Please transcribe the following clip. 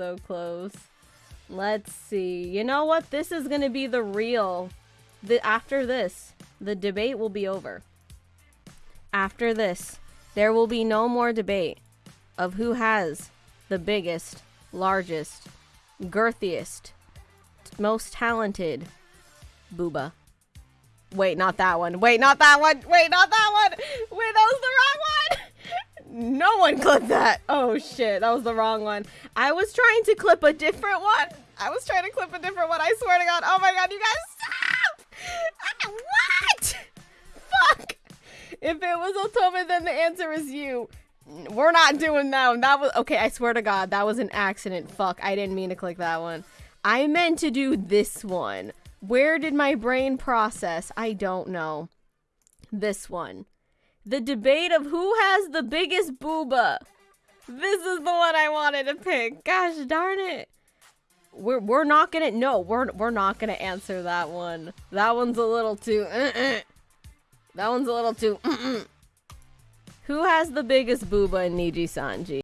so close. Let's see. You know what? This is gonna be the real. The after this, the debate will be over. After this, there will be no more debate of who has the biggest, largest, girthiest, most talented booba. Wait, not that one. Wait, not that one. Wait, not that one. Wait, that was the wrong one. Clipped that. Oh shit, that was the wrong one. I was trying to clip a different one. I was trying to clip a different one. I swear to God. Oh my God, you guys stop! What? Fuck. If it was Otome, then the answer is you. We're not doing that one. That was okay. I swear to God, that was an accident. Fuck, I didn't mean to click that one. I meant to do this one. Where did my brain process? I don't know. This one. The debate of who has the biggest booba. This is the one I wanted to pick. Gosh darn it. We're we're not gonna no, we're we're not gonna answer that one. That one's a little too uh-uh. That one's a little too mm-mm. Who has the biggest booba in Nijisanji?